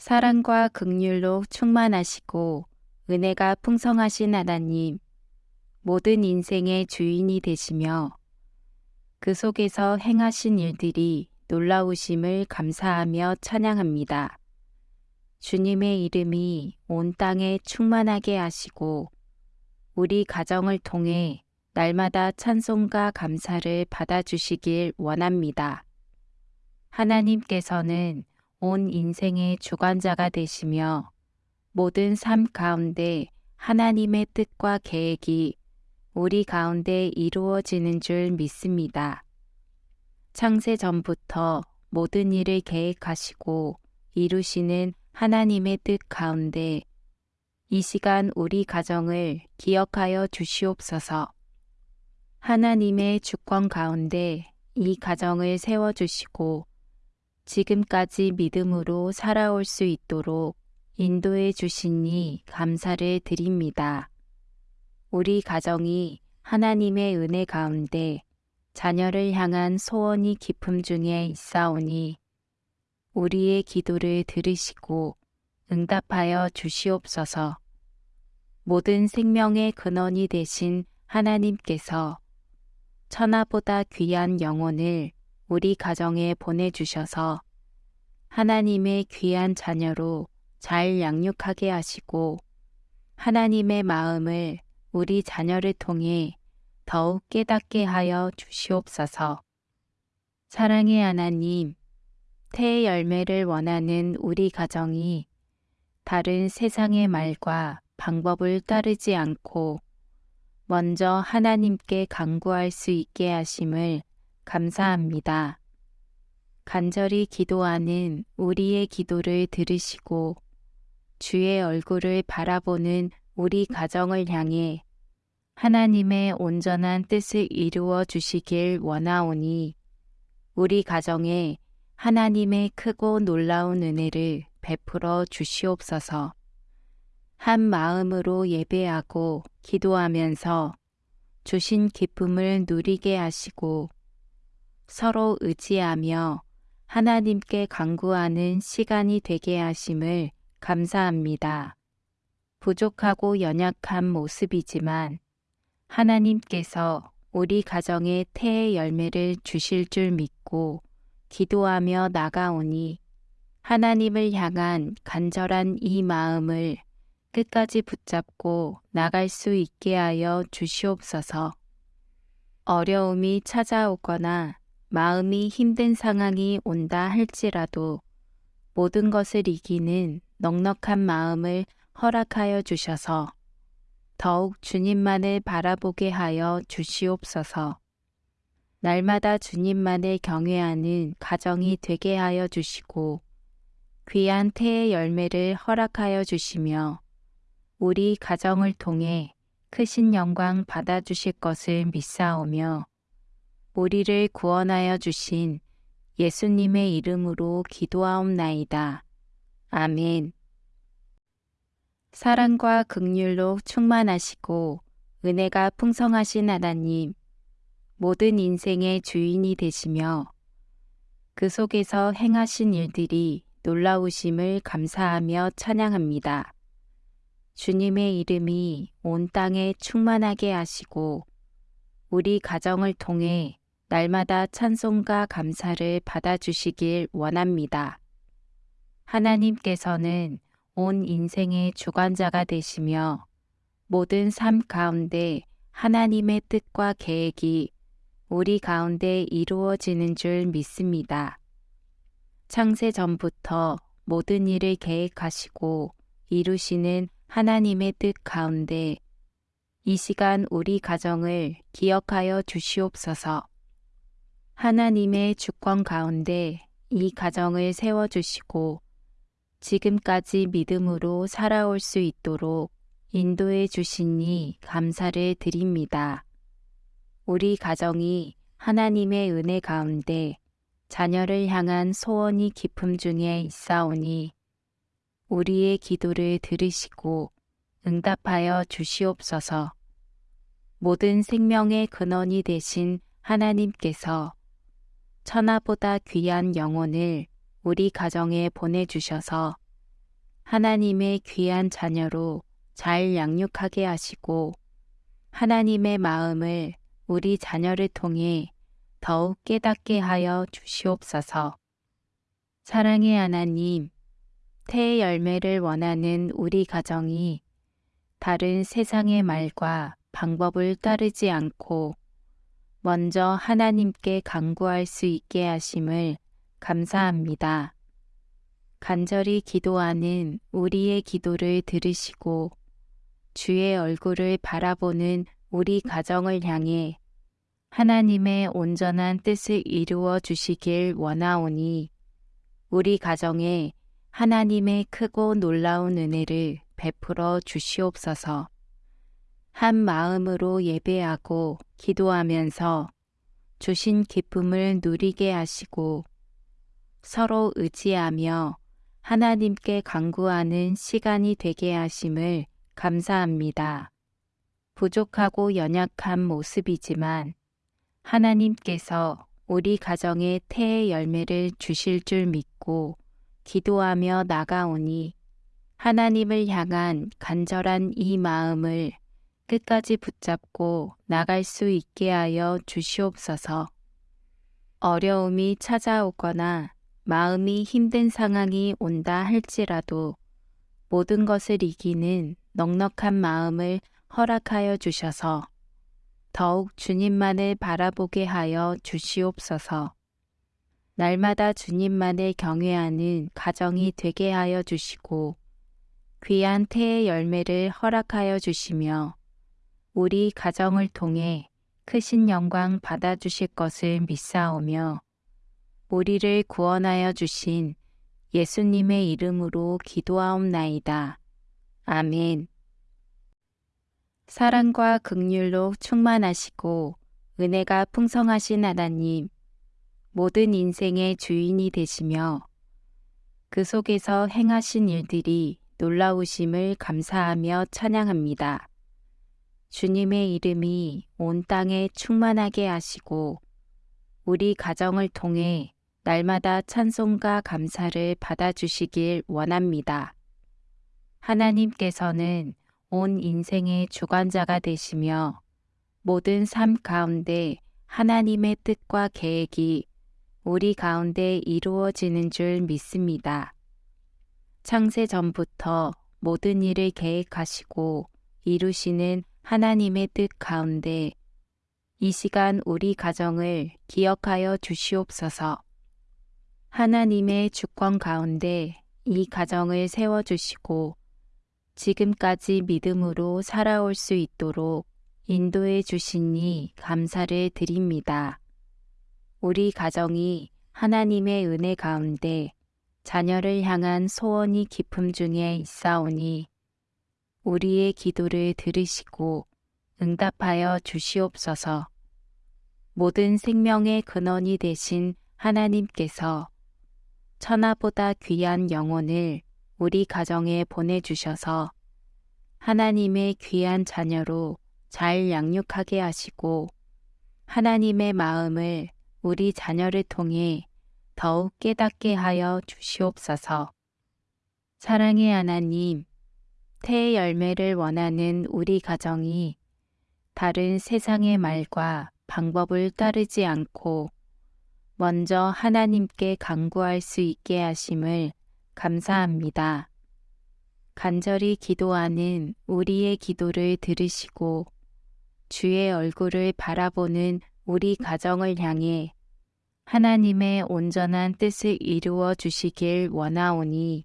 사랑과 극률로 충만하시고 은혜가 풍성하신 하나님, 모든 인생의 주인이 되시며 그 속에서 행하신 일들이 놀라우심을 감사하며 찬양합니다. 주님의 이름이 온 땅에 충만하게 하시고 우리 가정을 통해 날마다 찬송과 감사를 받아주시길 원합니다. 하나님께서는 온 인생의 주관자가 되시며 모든 삶 가운데 하나님의 뜻과 계획이 우리 가운데 이루어지는 줄 믿습니다. 창세 전부터 모든 일을 계획하시고 이루시는 하나님의 뜻 가운데 이 시간 우리 가정을 기억하여 주시옵소서. 하나님의 주권 가운데 이 가정을 세워주시고 지금까지 믿음으로 살아올 수 있도록 인도해 주시니 감사를 드립니다. 우리 가정이 하나님의 은혜 가운데 자녀를 향한 소원이 깊음 중에 있사오니 우리의 기도를 들으시고 응답하여 주시옵소서. 모든 생명의 근원이 되신 하나님께서 천하보다 귀한 영혼을 우리 가정에 보내주셔서 하나님의 귀한 자녀로 잘 양육하게 하시고 하나님의 마음을 우리 자녀를 통해 더욱 깨닫게 하여 주시옵소서. 사랑의 하나님, 태의 열매를 원하는 우리 가정이 다른 세상의 말과 방법을 따르지 않고 먼저 하나님께 강구할 수 있게 하심을 감사합니다. 간절히 기도하는 우리의 기도를 들으시고 주의 얼굴을 바라보는 우리 가정을 향해 하나님의 온전한 뜻을 이루어 주시길 원하오니 우리 가정에 하나님의 크고 놀라운 은혜를 베풀어 주시옵소서. 한 마음으로 예배하고 기도하면서 주신 기쁨을 누리게 하시고 서로 의지하며 하나님께 강구하는 시간이 되게 하심을 감사합니다. 부족하고 연약한 모습이지만 하나님께서 우리 가정에 태의 열매를 주실 줄 믿고 기도하며 나가오니 하나님을 향한 간절한 이 마음을 끝까지 붙잡고 나갈 수 있게 하여 주시옵소서. 어려움이 찾아오거나 마음이 힘든 상황이 온다 할지라도 모든 것을 이기는 넉넉한 마음을 허락하여 주셔서 더욱 주님만을 바라보게 하여 주시옵소서. 날마다 주님만을 경외하는 가정이 되게 하여 주시고 귀한 태의 열매를 허락하여 주시며 우리 가정을 통해 크신 영광 받아주실 것을 믿사오며 우리를 구원하여 주신 예수님의 이름으로 기도하옵나이다. 아멘. 사랑과 극률로 충만하시고 은혜가 풍성하신 하나님, 모든 인생의 주인이 되시며 그 속에서 행하신 일들이 놀라우심을 감사하며 찬양합니다. 주님의 이름이 온 땅에 충만하게 하시고 우리 가정을 통해 날마다 찬송과 감사를 받아주시길 원합니다. 하나님께서는 온 인생의 주관자가 되시며 모든 삶 가운데 하나님의 뜻과 계획이 우리 가운데 이루어지는 줄 믿습니다. 창세 전부터 모든 일을 계획하시고 이루시는 하나님의 뜻 가운데 이 시간 우리 가정을 기억하여 주시옵소서. 하나님의 주권 가운데 이 가정을 세워주시고 지금까지 믿음으로 살아올 수 있도록 인도해 주시니 감사를 드립니다. 우리 가정이 하나님의 은혜 가운데 자녀를 향한 소원이 깊음 중에 있사오니 우리의 기도를 들으시고 응답하여 주시옵소서. 모든 생명의 근원이 되신 하나님께서 천하보다 귀한 영혼을 우리 가정에 보내주셔서 하나님의 귀한 자녀로 잘 양육하게 하시고 하나님의 마음을 우리 자녀를 통해 더욱 깨닫게 하여 주시옵소서. 사랑의 하나님, 태의 열매를 원하는 우리 가정이 다른 세상의 말과 방법을 따르지 않고 먼저 하나님께 간구할 수 있게 하심을 감사합니다. 간절히 기도하는 우리의 기도를 들으시고 주의 얼굴을 바라보는 우리 가정을 향해 하나님의 온전한 뜻을 이루어 주시길 원하오니 우리 가정에 하나님의 크고 놀라운 은혜를 베풀어 주시옵소서. 한 마음으로 예배하고 기도하면서 주신 기쁨을 누리게 하시고 서로 의지하며 하나님께 간구하는 시간이 되게 하심을 감사합니다. 부족하고 연약한 모습이지만 하나님께서 우리 가정에 태의 열매를 주실 줄 믿고 기도하며 나가오니 하나님을 향한 간절한 이 마음을 끝까지 붙잡고 나갈 수 있게 하여 주시옵소서. 어려움이 찾아오거나 마음이 힘든 상황이 온다 할지라도 모든 것을 이기는 넉넉한 마음을 허락하여 주셔서 더욱 주님만을 바라보게 하여 주시옵소서. 날마다 주님만을 경외하는 가정이 되게 하여 주시고 귀한 태의 열매를 허락하여 주시며 우리 가정을 통해 크신 영광 받아 주실 것을 믿사오며 우리를 구원하여 주신 예수님의 이름으로 기도하옵나이다. 아멘. 사랑과 극률로 충만하시고 은혜가 풍성하신 하나님, 모든 인생의 주인이 되시며 그 속에서 행하신 일들이 놀라우심을 감사하며 찬양합니다. 주님의 이름이 온 땅에 충만하게 하시고 우리 가정을 통해 날마다 찬송과 감사를 받아주시길 원합니다. 하나님께서는 온 인생의 주관자가 되시며 모든 삶 가운데 하나님의 뜻과 계획이 우리 가운데 이루어지는 줄 믿습니다. 창세 전부터 모든 일을 계획하시고 이루시는 하나님의 뜻 가운데 이 시간 우리 가정을 기억하여 주시옵소서. 하나님의 주권 가운데 이 가정을 세워주시고 지금까지 믿음으로 살아올 수 있도록 인도해 주시니 감사를 드립니다. 우리 가정이 하나님의 은혜 가운데 자녀를 향한 소원이 깊음 중에 있사오니 우리의 기도를 들으시고 응답하여 주시옵소서. 모든 생명의 근원이 되신 하나님께서 천하보다 귀한 영혼을 우리 가정에 보내주셔서 하나님의 귀한 자녀로 잘 양육하게 하시고 하나님의 마음을 우리 자녀를 통해 더욱 깨닫게 하여 주시옵소서. 사랑의 하나님, 태의 열매를 원하는 우리 가정이 다른 세상의 말과 방법을 따르지 않고 먼저 하나님께 간구할 수 있게 하심을 감사합니다. 간절히 기도하는 우리의 기도를 들으시고 주의 얼굴을 바라보는 우리 가정을 향해 하나님의 온전한 뜻을 이루어 주시길 원하오니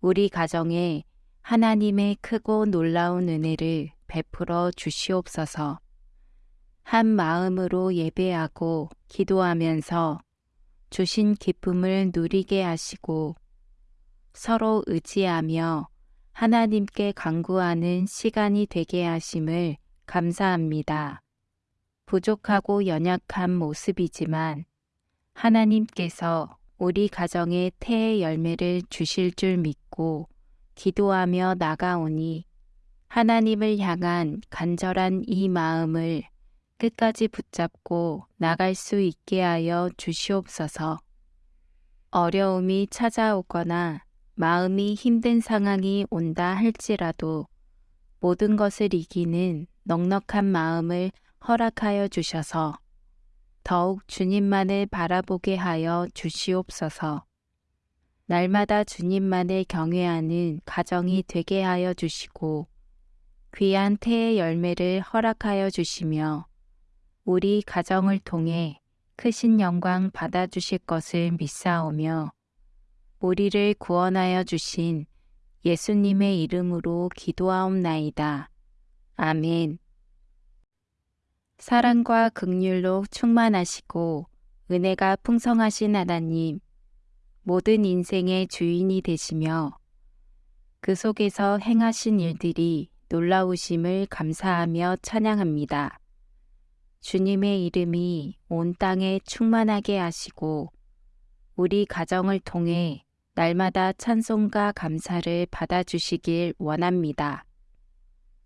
우리 가정에 하나님의 크고 놀라운 은혜를 베풀어 주시옵소서. 한 마음으로 예배하고 기도하면서 주신 기쁨을 누리게 하시고 서로 의지하며 하나님께 간구하는 시간이 되게 하심을 감사합니다. 부족하고 연약한 모습이지만 하나님께서 우리 가정에 태의 열매를 주실 줄 믿고 기도하며 나가오니 하나님을 향한 간절한 이 마음을 끝까지 붙잡고 나갈 수 있게 하여 주시옵소서. 어려움이 찾아오거나 마음이 힘든 상황이 온다 할지라도 모든 것을 이기는 넉넉한 마음을 허락하여 주셔서 더욱 주님만을 바라보게 하여 주시옵소서. 날마다 주님만을 경외하는 가정이 되게 하여 주시고 귀한 태의 열매를 허락하여 주시며 우리 가정을 통해 크신 영광 받아주실 것을 믿사오며 우리를 구원하여 주신 예수님의 이름으로 기도하옵나이다. 아멘. 사랑과 극률로 충만하시고 은혜가 풍성하신 하나님, 모든 인생의 주인이 되시며 그 속에서 행하신 일들이 놀라우심을 감사하며 찬양합니다. 주님의 이름이 온 땅에 충만하게 하시고 우리 가정을 통해 날마다 찬송과 감사를 받아주시길 원합니다.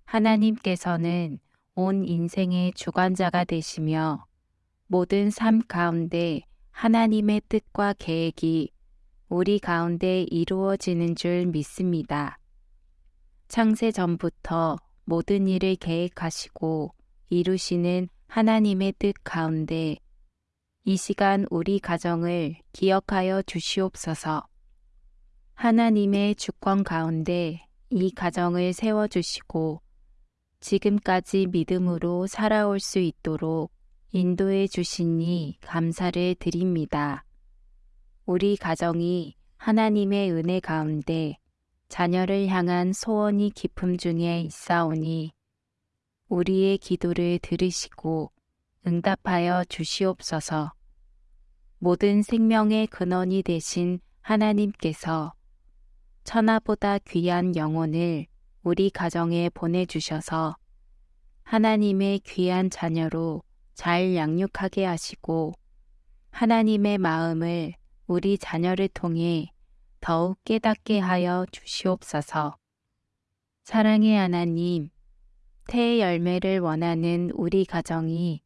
하나님께서는 온 인생의 주관자가 되시며 모든 삶 가운데 하나님의 뜻과 계획이 우리 가운데 이루어지는 줄 믿습니다. 창세 전부터 모든 일을 계획하시고 이루시는 하나님의 뜻 가운데 이 시간 우리 가정을 기억하여 주시옵소서. 하나님의 주권 가운데 이 가정을 세워주시고 지금까지 믿음으로 살아올 수 있도록 인도해 주시니 감사를 드립니다. 우리 가정이 하나님의 은혜 가운데 자녀를 향한 소원이 깊음 중에 있사오니 우리의 기도를 들으시고 응답하여 주시옵소서. 모든 생명의 근원이 되신 하나님께서 천하보다 귀한 영혼을 우리 가정에 보내주셔서 하나님의 귀한 자녀로 잘 양육하게 하시고 하나님의 마음을 우리 자녀를 통해 더욱 깨닫게 하여 주시옵소서. 사랑의 하나님, 태의 열매를 원하는 우리 가정이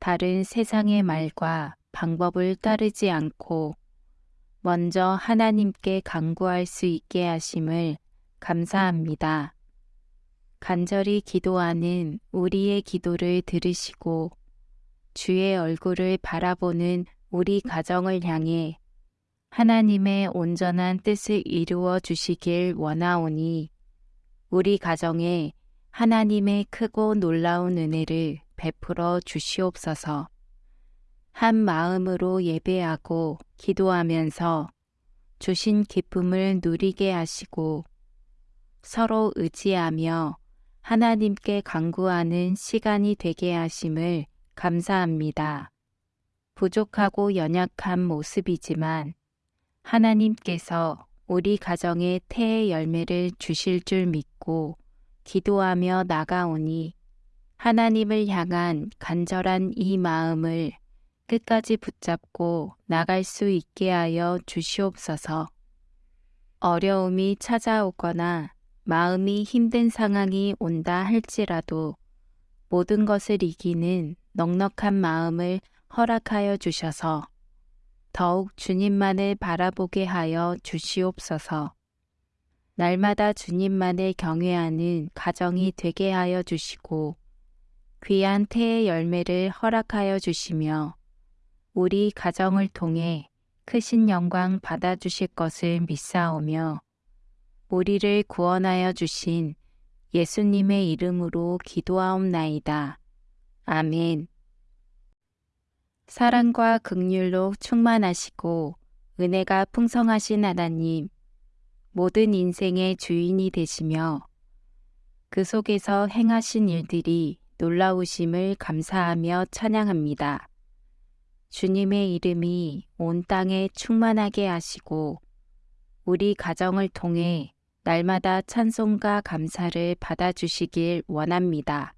다른 세상의 말과 방법을 따르지 않고 먼저 하나님께 간구할 수 있게 하심을 감사합니다. 간절히 기도하는 우리의 기도를 들으시고 주의 얼굴을 바라보는 우리 가정을 향해 하나님의 온전한 뜻을 이루어 주시길 원하오니 우리 가정에 하나님의 크고 놀라운 은혜를 베풀어 주시옵소서. 한 마음으로 예배하고 기도하면서 주신 기쁨을 누리게 하시고 서로 의지하며 하나님께 간구하는 시간이 되게 하심을 감사합니다. 부족하고 연약한 모습이지만 하나님께서 우리 가정에 태의 열매를 주실 줄 믿고 기도하며 나가오니 하나님을 향한 간절한 이 마음을 끝까지 붙잡고 나갈 수 있게 하여 주시옵소서. 어려움이 찾아오거나 마음이 힘든 상황이 온다 할지라도 모든 것을 이기는 넉넉한 마음을 허락하여 주셔서 더욱 주님만을 바라보게 하여 주시옵소서. 날마다 주님만을 경외하는 가정이 되게 하여 주시고 귀한 태의 열매를 허락하여 주시며 우리 가정을 통해 크신 영광 받아주실 것을 믿사오며 우리를 구원하여 주신 예수님의 이름으로 기도하옵나이다. 아멘. 사랑과 극률로 충만하시고 은혜가 풍성하신 하나님, 모든 인생의 주인이 되시며 그 속에서 행하신 일들이 놀라우심을 감사하며 찬양합니다. 주님의 이름이 온 땅에 충만하게 하시고 우리 가정을 통해 날마다 찬송과 감사를 받아주시길 원합니다.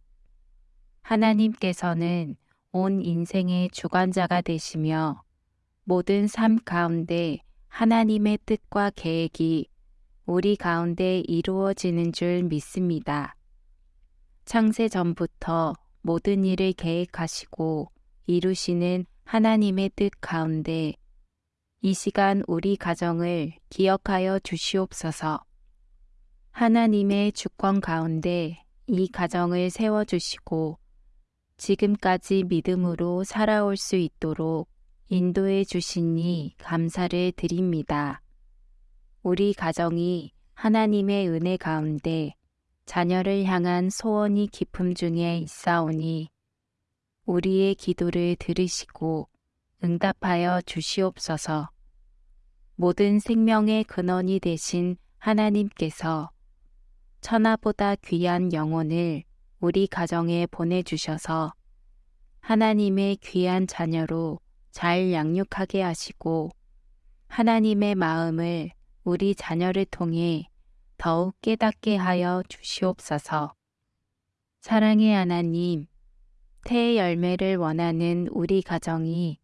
하나님께서는 온 인생의 주관자가 되시며 모든 삶 가운데 하나님의 뜻과 계획이 우리 가운데 이루어지는 줄 믿습니다. 창세 전부터 모든 일을 계획하시고 이루시는 하나님의 뜻 가운데 이 시간 우리 가정을 기억하여 주시옵소서. 하나님의 주권 가운데 이 가정을 세워주시고 지금까지 믿음으로 살아올 수 있도록 인도해 주시니 감사를 드립니다. 우리 가정이 하나님의 은혜 가운데 자녀를 향한 소원이 깊음 중에 있사오니 우리의 기도를 들으시고 응답하여 주시옵소서. 모든 생명의 근원이 되신 하나님께서 천하보다 귀한 영혼을 우리 가정에 보내주셔서 하나님의 귀한 자녀로 잘 양육하게 하시고 하나님의 마음을 우리 자녀를 통해 더욱 깨닫게 하여 주시옵소서. 사랑의 하나님, 태의 열매를 원하는 우리 가정이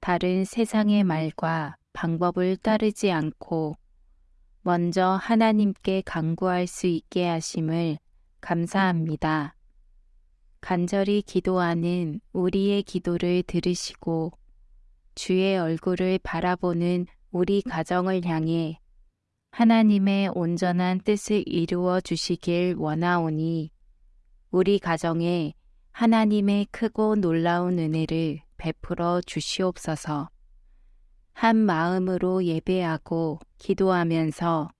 다른 세상의 말과 방법을 따르지 않고 먼저 하나님께 강구할 수 있게 하심을 감사합니다. 간절히 기도하는 우리의 기도를 들으시고 주의 얼굴을 바라보는 우리 가정을 향해 하나님의 온전한 뜻을 이루어 주시길 원하오니 우리 가정에 하나님의 크고 놀라운 은혜를 베풀어 주시옵소서. 한 마음으로 예배하고 기도하면서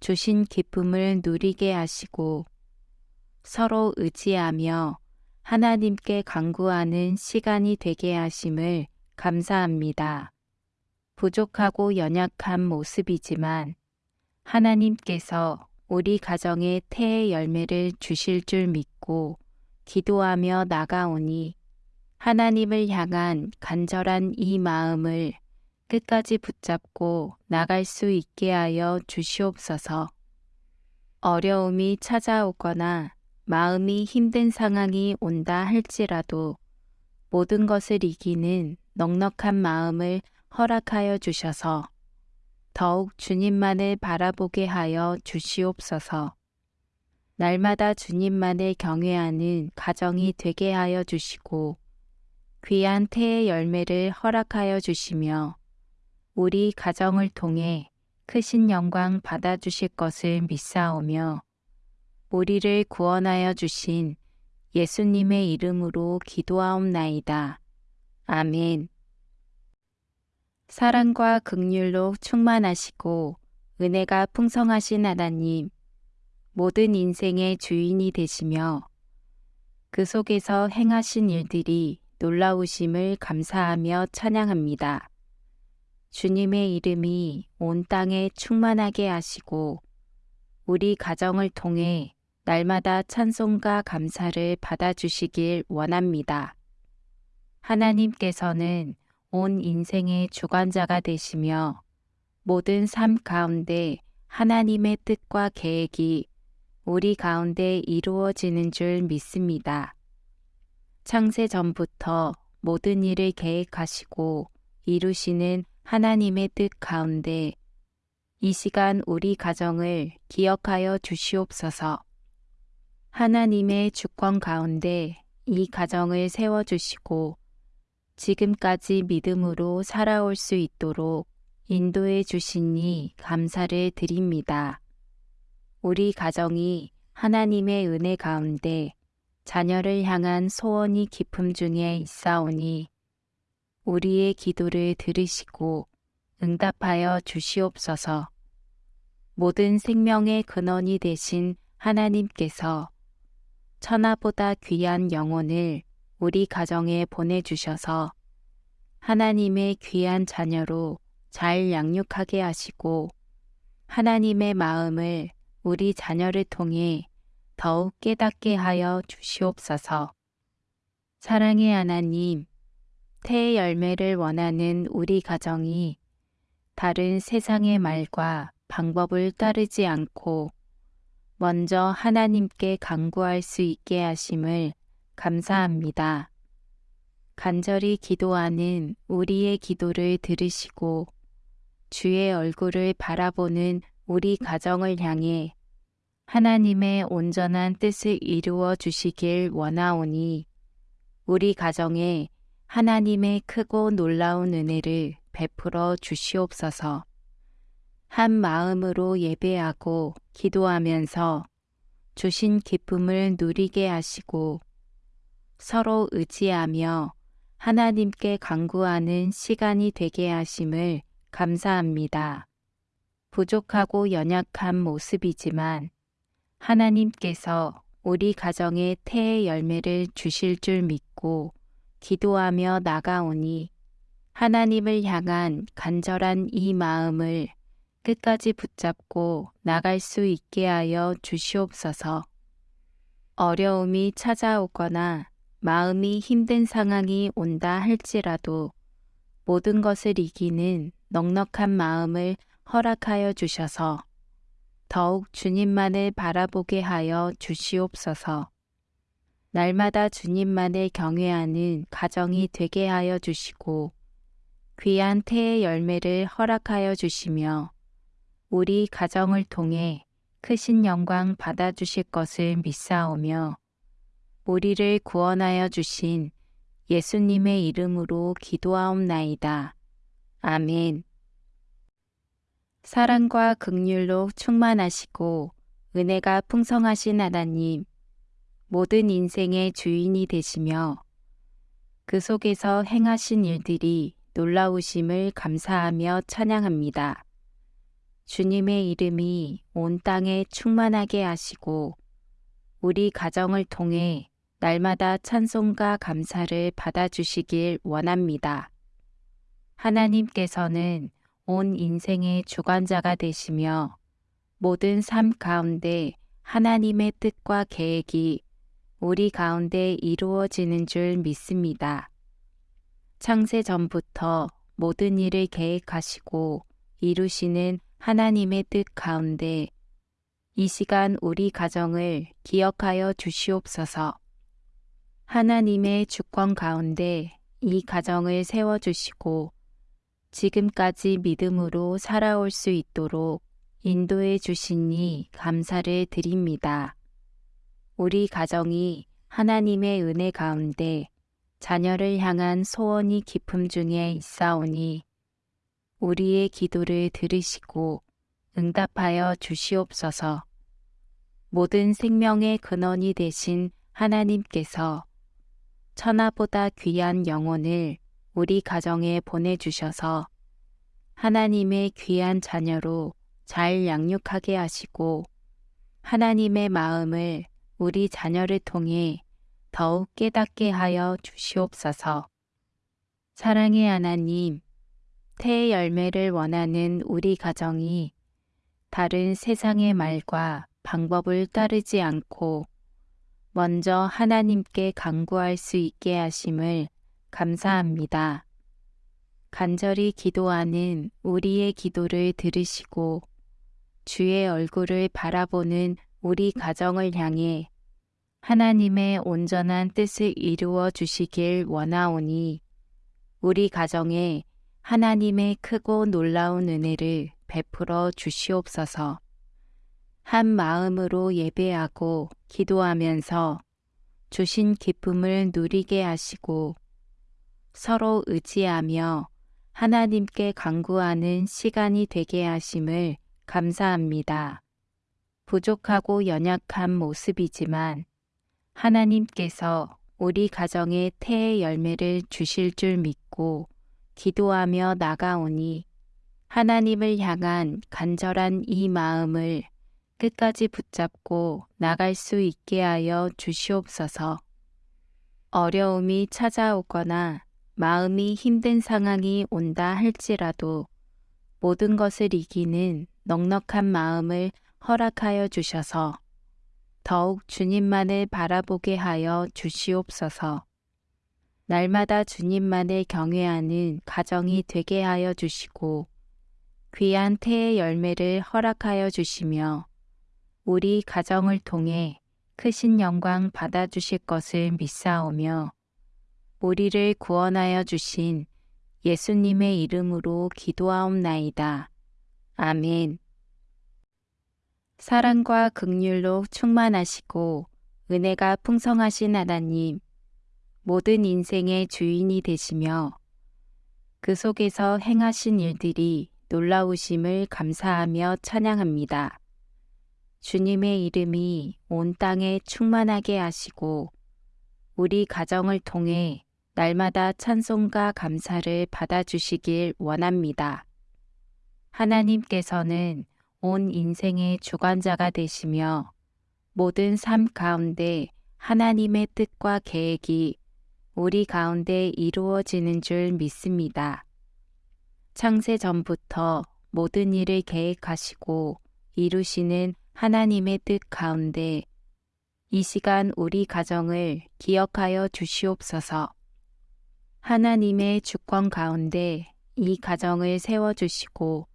주신 기쁨을 누리게 하시고 서로 의지하며 하나님께 강구하는 시간이 되게 하심을 감사합니다. 부족하고 연약한 모습이지만 하나님께서 우리 가정에 태의 열매를 주실 줄 믿고 기도하며 나가오니 하나님을 향한 간절한 이 마음을 끝까지 붙잡고 나갈 수 있게 하여 주시옵소서. 어려움이 찾아오거나 마음이 힘든 상황이 온다 할지라도 모든 것을 이기는 넉넉한 마음을 허락하여 주셔서 더욱 주님만을 바라보게 하여 주시옵소서. 날마다 주님만을 경외하는 가정이 되게 하여 주시고 귀한 태의 열매를 허락하여 주시며 우리 가정을 통해 크신 영광 받아주실 것을 믿사오며 우리를 구원하여 주신 예수님의 이름으로 기도하옵나이다. 아멘. 사랑과 극률로 충만하시고 은혜가 풍성하신 하나님, 모든 인생의 주인이 되시며 그 속에서 행하신 일들이 놀라우심을 감사하며 찬양합니다. 주님의 이름이 온 땅에 충만하게 하시고 우리 가정을 통해 날마다 찬송과 감사를 받아주시길 원합니다. 하나님께서는 온 인생의 주관자가 되시며 모든 삶 가운데 하나님의 뜻과 계획이 우리 가운데 이루어지는 줄 믿습니다. 창세 전부터 모든 일을 계획하시고 이루시는 하나님의 뜻 가운데 이 시간 우리 가정을 기억하여 주시옵소서. 하나님의 주권 가운데 이 가정을 세워주시고 지금까지 믿음으로 살아올 수 있도록 인도해 주시니 감사를 드립니다. 우리 가정이 하나님의 은혜 가운데 자녀를 향한 소원이 깊음 중에 있사오니 우리의 기도를 들으시고 응답하여 주시옵소서. 모든 생명의 근원이 되신 하나님께서 천하보다 귀한 영혼을 우리 가정에 보내주셔서 하나님의 귀한 자녀로 잘 양육하게 하시고 하나님의 마음을 우리 자녀를 통해 더욱 깨닫게 하여 주시옵소서. 사랑의 하나님, 태의 열매를 원하는 우리 가정이 다른 세상의 말과 방법을 따르지 않고 먼저 하나님께 강구할 수 있게 하심을 감사합니다. 간절히 기도하는 우리의 기도를 들으시고 주의 얼굴을 바라보는 우리 가정을 향해 하나님의 온전한 뜻을 이루어 주시길 원하오니 우리 가정에 하나님의 크고 놀라운 은혜를 베풀어 주시옵소서. 한 마음으로 예배하고 기도하면서 주신 기쁨을 누리게 하시고 서로 의지하며 하나님께 간구하는 시간이 되게 하심을 감사합니다. 부족하고 연약한 모습이지만 하나님께서 우리 가정에 태의 열매를 주실 줄 믿고 기도하며 나가오니 하나님을 향한 간절한 이 마음을 끝까지 붙잡고 나갈 수 있게 하여 주시옵소서. 어려움이 찾아오거나 마음이 힘든 상황이 온다 할지라도 모든 것을 이기는 넉넉한 마음을 허락하여 주셔서 더욱 주님만을 바라보게 하여 주시옵소서. 날마다 주님만을 경외하는 가정이 되게 하여 주시고 귀한 태의 열매를 허락하여 주시며 우리 가정을 통해 크신 영광 받아 주실 것을 믿사오며 우리를 구원하여 주신 예수님의 이름으로 기도하옵나이다. 아멘. 사랑과 극률로 충만하시고 은혜가 풍성하신 하나님, 모든 인생의 주인이 되시며 그 속에서 행하신 일들이 놀라우심을 감사하며 찬양합니다. 주님의 이름이 온 땅에 충만하게 하시고 우리 가정을 통해 날마다 찬송과 감사를 받아주시길 원합니다. 하나님께서는 온 인생의 주관자가 되시며 모든 삶 가운데 하나님의 뜻과 계획이 우리 가운데 이루어지는 줄 믿습니다. 창세 전부터 모든 일을 계획하시고 이루시는 하나님의 뜻 가운데 이 시간 우리 가정을 기억하여 주시옵소서. 하나님의 주권 가운데 이 가정을 세워주시고 지금까지 믿음으로 살아올 수 있도록 인도해 주시니 감사를 드립니다. 우리 가정이 하나님의 은혜 가운데 자녀를 향한 소원이 깊음 중에 있사오니 우리의 기도를 들으시고 응답하여 주시옵소서. 모든 생명의 근원이 되신 하나님께서 천하보다 귀한 영혼을 우리 가정에 보내주셔서 하나님의 귀한 자녀로 잘 양육하게 하시고 하나님의 마음을 우리 자녀를 통해 더욱 깨닫게 하여 주시옵소서. 사랑의 하나님, 태의 열매를 원하는 우리 가정이 다른 세상의 말과 방법을 따르지 않고 먼저 하나님께 간구할 수 있게 하심을 감사합니다. 간절히 기도하는 우리의 기도를 들으시고 주의 얼굴을 바라보는 우리 가정을 향해 하나님의 온전한 뜻을 이루어 주시길 원하오니 우리 가정에 하나님의 크고 놀라운 은혜를 베풀어 주시옵소서. 한 마음으로 예배하고 기도하면서 주신 기쁨을 누리게 하시고 서로 의지하며 하나님께 간구하는 시간이 되게 하심을 감사합니다. 부족하고 연약한 모습이지만 하나님께서 우리 가정에 태의 열매를 주실 줄 믿고 기도하며 나가오니 하나님을 향한 간절한 이 마음을 끝까지 붙잡고 나갈 수 있게 하여 주시옵소서. 어려움이 찾아오거나 마음이 힘든 상황이 온다 할지라도 모든 것을 이기는 넉넉한 마음을 허락하여 주셔서 더욱 주님만을 바라보게 하여 주시옵소서. 날마다 주님만을 경외하는 가정이 되게 하여 주시고 귀한 태의 열매를 허락하여 주시며 우리 가정을 통해 크신 영광 받아주실 것을 믿사오며 우리를 구원하여 주신 예수님의 이름으로 기도하옵나이다. 아멘. 사랑과 극률로 충만하시고 은혜가 풍성하신 하나님, 모든 인생의 주인이 되시며 그 속에서 행하신 일들이 놀라우심을 감사하며 찬양합니다. 주님의 이름이 온 땅에 충만하게 하시고 우리 가정을 통해 날마다 찬송과 감사를 받아주시길 원합니다. 하나님께서는 온 인생의 주관자가 되시며 모든 삶 가운데 하나님의 뜻과 계획이 우리 가운데 이루어지는 줄 믿습니다. 창세 전부터 모든 일을 계획하시고 이루시는 하나님의 뜻 가운데 이 시간 우리 가정을 기억하여 주시옵소서. 하나님의 주권 가운데 이 가정을 세워주시고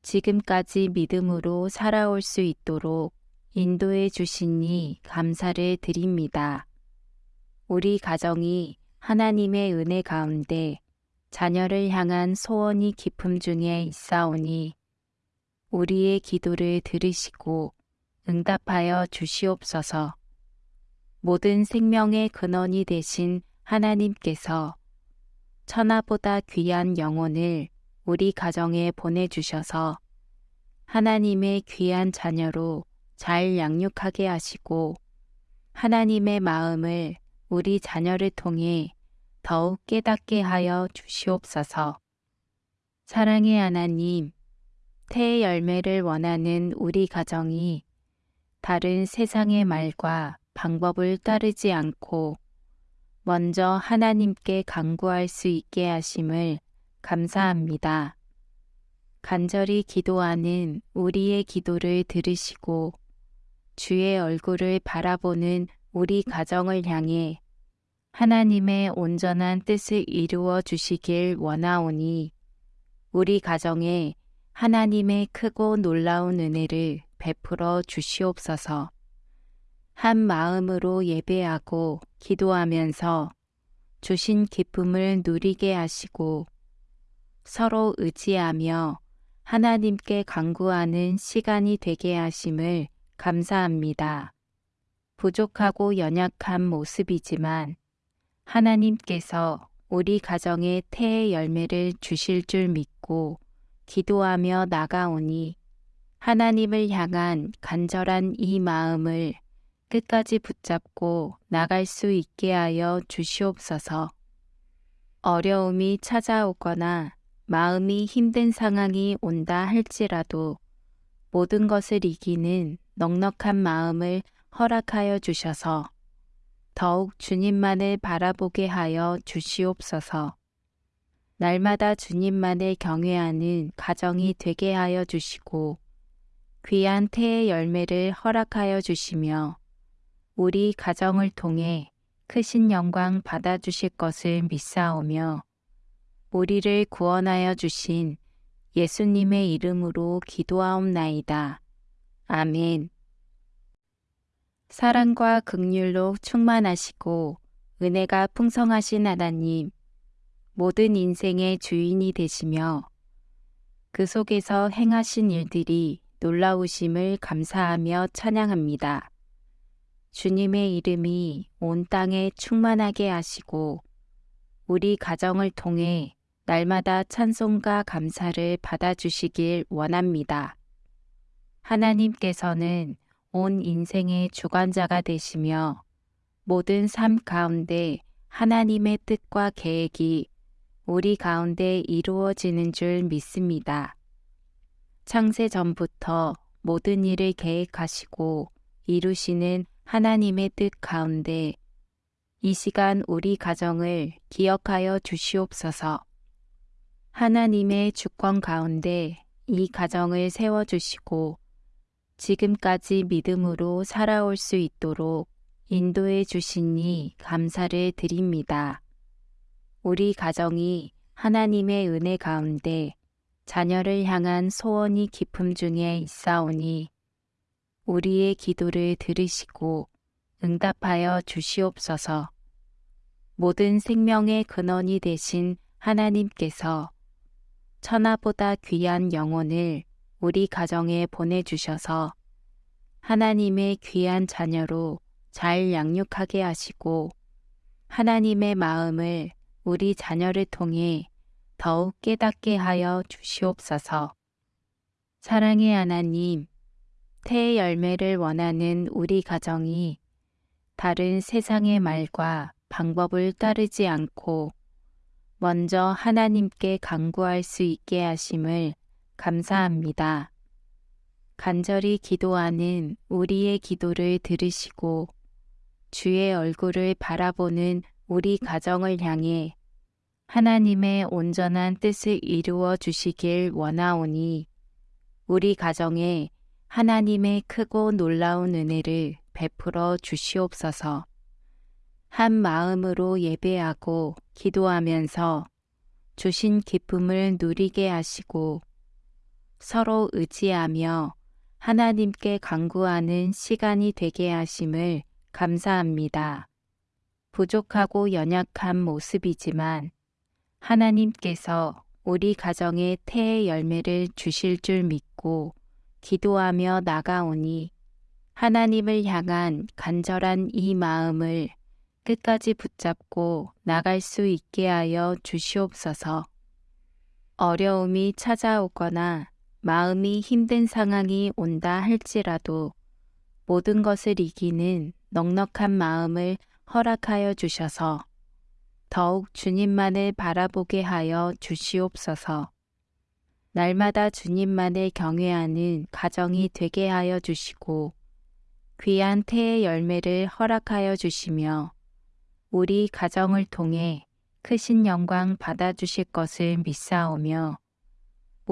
지금까지 믿음으로 살아올 수 있도록 인도해 주시니 감사를 드립니다. 우리 가정이 하나님의 은혜 가운데 자녀를 향한 소원이 깊음 중에 있사오니 우리의 기도를 들으시고 응답하여 주시옵소서. 모든 생명의 근원이 되신 하나님께서 천하보다 귀한 영혼을 우리 가정에 보내주셔서 하나님의 귀한 자녀로 잘 양육하게 하시고 하나님의 마음을 우리 자녀를 통해 더욱 깨닫게 하여 주시옵소서. 사랑의 하나님, 태의 열매를 원하는 우리 가정이 다른 세상의 말과 방법을 따르지 않고 먼저 하나님께 간구할 수 있게 하심을 감사합니다. 간절히 기도하는 우리의 기도를 들으시고 주의 얼굴을 바라보는 우리 가정을 향해 하나님의 온전한 뜻을 이루어 주시길 원하오니 우리 가정에 하나님의 크고 놀라운 은혜를 베풀어 주시옵소서. 한 마음으로 예배하고 기도하면서 주신 기쁨을 누리게 하시고 서로 의지하며 하나님께 간구하는 시간이 되게 하심을 감사합니다. 부족하고 연약한 모습이지만 하나님께서 우리 가정에 태의 열매를 주실 줄 믿고 기도하며 나가오니 하나님을 향한 간절한 이 마음을 끝까지 붙잡고 나갈 수 있게 하여 주시옵소서. 어려움이 찾아오거나 마음이 힘든 상황이 온다 할지라도 모든 것을 이기는 넉넉한 마음을 허락하여 주셔서 더욱 주님만을 바라보게 하여 주시옵소서. 날마다 주님만을 경외하는 가정이 되게 하여 주시고 귀한 태의 열매를 허락하여 주시며 우리 가정을 통해 크신 영광 받아 주실 것을 믿사오며 우리를 구원하여 주신 예수님의 이름으로 기도하옵나이다. 아멘. 사랑과 극률로 충만하시고 은혜가 풍성하신 하나님, 모든 인생의 주인이 되시며 그 속에서 행하신 일들이 놀라우심을 감사하며 찬양합니다. 주님의 이름이 온 땅에 충만하게 하시고 우리 가정을 통해 날마다 찬송과 감사를 받아주시길 원합니다. 하나님께서는 온 인생의 주관자가 되시며 모든 삶 가운데 하나님의 뜻과 계획이 우리 가운데 이루어지는 줄 믿습니다. 창세 전부터 모든 일을 계획하시고 이루시는 하나님의 뜻 가운데 이 시간 우리 가정을 기억하여 주시옵소서. 하나님의 주권 가운데 이 가정을 세워주시고 지금까지 믿음으로 살아올 수 있도록 인도해 주시니 감사를 드립니다. 우리 가정이 하나님의 은혜 가운데 자녀를 향한 소원이 깊음 중에 있사오니 우리의 기도를 들으시고 응답하여 주시옵소서. 모든 생명의 근원이 되신 하나님께서 천하보다 귀한 영혼을 우리 가정에 보내주셔서 하나님의 귀한 자녀로 잘 양육하게 하시고 하나님의 마음을 우리 자녀를 통해 더욱 깨닫게 하여 주시옵소서. 사랑의 하나님, 태의 열매를 원하는 우리 가정이 다른 세상의 말과 방법을 따르지 않고 먼저 하나님께 강구할 수 있게 하심을 감사합니다. 간절히 기도하는 우리의 기도를 들으시고 주의 얼굴을 바라보는 우리 가정을 향해 하나님의 온전한 뜻을 이루어 주시길 원하오니 우리 가정에 하나님의 크고 놀라운 은혜를 베풀어 주시옵소서. 한 마음으로 예배하고 기도하면서 주신 기쁨을 누리게 하시고 서로 의지하며 하나님께 강구하는 시간이 되게 하심을 감사합니다. 부족하고 연약한 모습이지만 하나님께서 우리 가정에 태의 열매를 주실 줄 믿고 기도하며 나가오니 하나님을 향한 간절한 이 마음을 끝까지 붙잡고 나갈 수 있게 하여 주시옵소서. 어려움이 찾아오거나 마음이 힘든 상황이 온다 할지라도 모든 것을 이기는 넉넉한 마음을 허락하여 주셔서 더욱 주님만을 바라보게 하여 주시옵소서. 날마다 주님만을 경외하는 가정이 되게 하여 주시고 귀한 태의 열매를 허락하여 주시며 우리 가정을 통해 크신 영광 받아주실 것을 믿사오며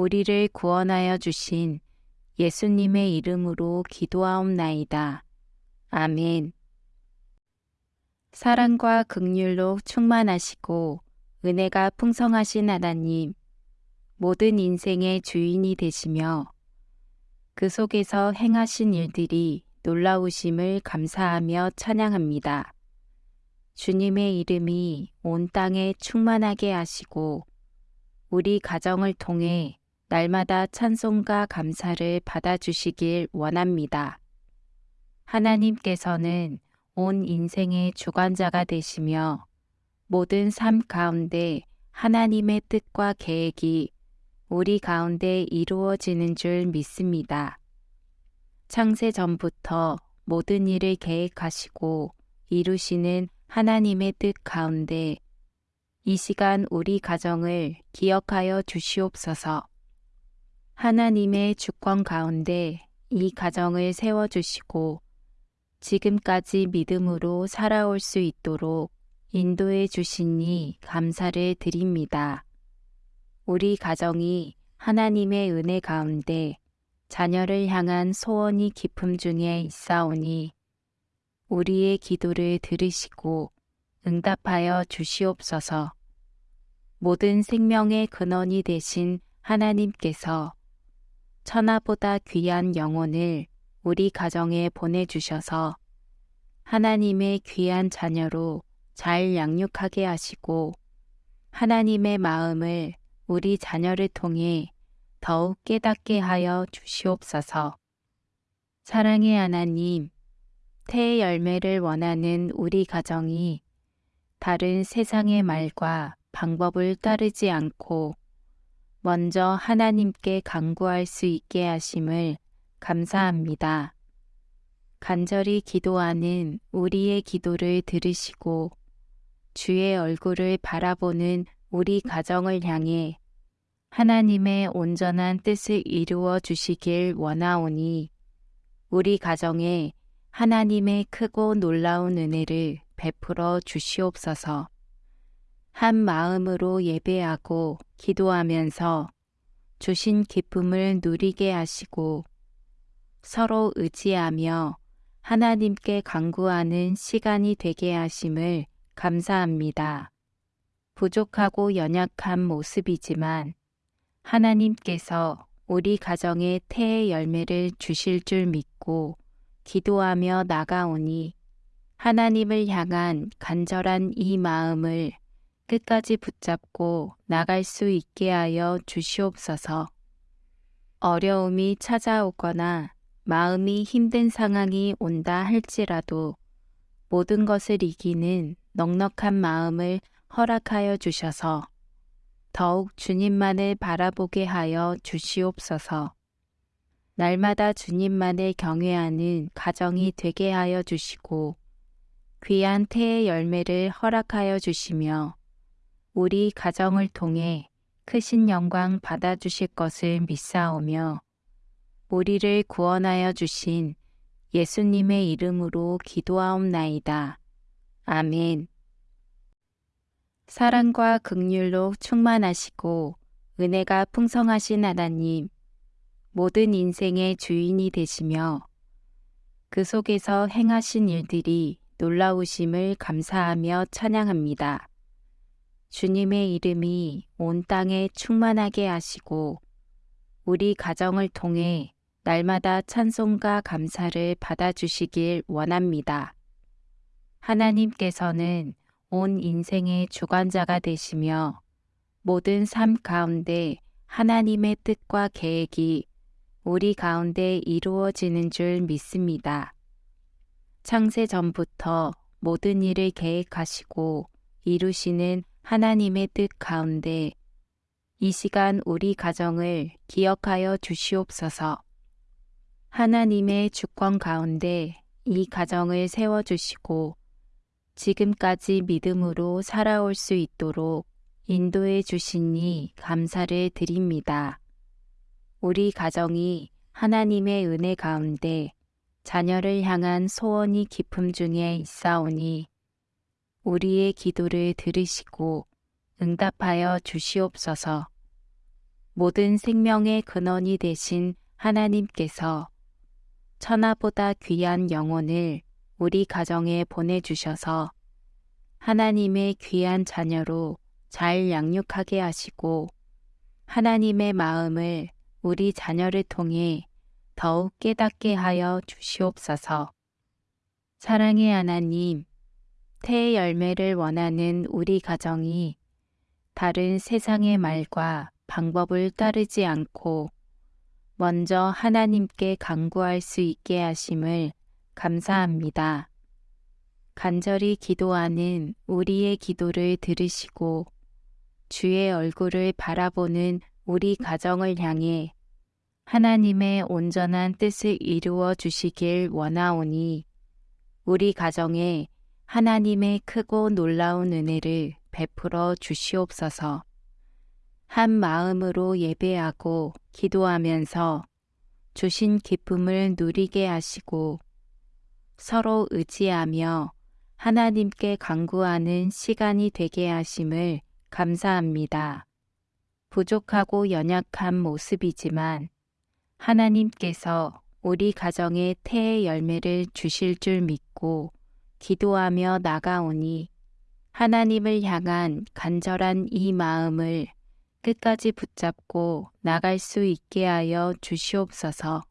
우리를 구원하여 주신 예수님의 이름으로 기도하옵나이다. 아멘. 사랑과 극률로 충만하시고 은혜가 풍성하신 하나님, 모든 인생의 주인이 되시며 그 속에서 행하신 일들이 놀라우심을 감사하며 찬양합니다. 주님의 이름이 온 땅에 충만하게 하시고 우리 가정을 통해 날마다 찬송과 감사를 받아주시길 원합니다. 하나님께서는 온 인생의 주관자가 되시며 모든 삶 가운데 하나님의 뜻과 계획이 우리 가운데 이루어지는 줄 믿습니다. 창세 전부터 모든 일을 계획하시고 이루시는 하나님의 뜻 가운데 이 시간 우리 가정을 기억하여 주시옵소서. 하나님의 주권 가운데 이 가정을 세워주시고 지금까지 믿음으로 살아올 수 있도록 인도해 주시니 감사를 드립니다. 우리 가정이 하나님의 은혜 가운데 자녀를 향한 소원이 깊음 중에 있사오니 우리의 기도를 들으시고 응답하여 주시옵소서. 모든 생명의 근원이 되신 하나님께서 천하보다 귀한 영혼을 우리 가정에 보내주셔서 하나님의 귀한 자녀로 잘 양육하게 하시고 하나님의 마음을 우리 자녀를 통해 더욱 깨닫게 하여 주시옵소서. 사랑의 하나님, 태의 열매를 원하는 우리 가정이 다른 세상의 말과 방법을 따르지 않고 먼저 하나님께 강구할 수 있게 하심을 감사합니다. 간절히 기도하는 우리의 기도를 들으시고 주의 얼굴을 바라보는 우리 가정을 향해 하나님의 온전한 뜻을 이루어 주시길 원하오니 우리 가정에 하나님의 크고 놀라운 은혜를 베풀어 주시옵소서. 한 마음으로 예배하고 기도하면서 주신 기쁨을 누리게 하시고 서로 의지하며 하나님께 강구하는 시간이 되게 하심을 감사합니다. 부족하고 연약한 모습이지만 하나님께서 우리 가정에 태의 열매를 주실 줄 믿고 기도하며 나가오니 하나님을 향한 간절한 이 마음을 끝까지 붙잡고 나갈 수 있게 하여 주시옵소서. 어려움이 찾아오거나 마음이 힘든 상황이 온다 할지라도 모든 것을 이기는 넉넉한 마음을 허락하여 주셔서 더욱 주님만을 바라보게 하여 주시옵소서. 날마다 주님만을 경외하는 가정이 되게 하여 주시고 귀한 태의 열매를 허락하여 주시며 우리 가정을 통해 크신 영광 받아 주실 것을 믿사오며 우리를 구원하여 주신 예수님의 이름으로 기도하옵나이다. 아멘. 사랑과 극률로 충만하시고 은혜가 풍성하신 하나님, 모든 인생의 주인이 되시며 그 속에서 행하신 일들이 놀라우심을 감사하며 찬양합니다. 주님의 이름이 온 땅에 충만하게 하시고 우리 가정을 통해 날마다 찬송과 감사를 받아주시길 원합니다. 하나님께서는 온 인생의 주관자가 되시며 모든 삶 가운데 하나님의 뜻과 계획이 우리 가운데 이루어지는 줄 믿습니다. 창세 전부터 모든 일을 계획하시고 이루시는 하나님의 뜻 가운데 이 시간 우리 가정을 기억하여 주시옵소서. 하나님의 주권 가운데 이 가정을 세워주시고 지금까지 믿음으로 살아올 수 있도록 인도해 주시니 감사를 드립니다. 우리 가정이 하나님의 은혜 가운데 자녀를 향한 소원이 깊음 중에 있사오니 우리의 기도를 들으시고 응답하여 주시옵소서. 모든 생명의 근원이 되신 하나님께서 천하보다 귀한 영혼을 우리 가정에 보내주셔서 하나님의 귀한 자녀로 잘 양육하게 하시고 하나님의 마음을 우리 자녀를 통해 더욱 깨닫게 하여 주시옵소서. 사랑의 하나님, 태의 열매를 원하는 우리 가정이 다른 세상의 말과 방법을 따르지 않고 먼저 하나님께 강구할 수 있게 하심을 감사합니다. 간절히 기도하는 우리의 기도를 들으시고 주의 얼굴을 바라보는 우리 가정을 향해 하나님의 온전한 뜻을 이루어 주시길 원하오니 우리 가정에 하나님의 크고 놀라운 은혜를 베풀어 주시옵소서. 한 마음으로 예배하고 기도하면서 주신 기쁨을 누리게 하시고 서로 의지하며 하나님께 강구하는 시간이 되게 하심을 감사합니다. 부족하고 연약한 모습이지만 하나님께서 우리 가정에 태의 열매를 주실 줄 믿고 기도하며 나가오니 하나님을 향한 간절한 이 마음을 끝까지 붙잡고 나갈 수 있게 하여 주시옵소서.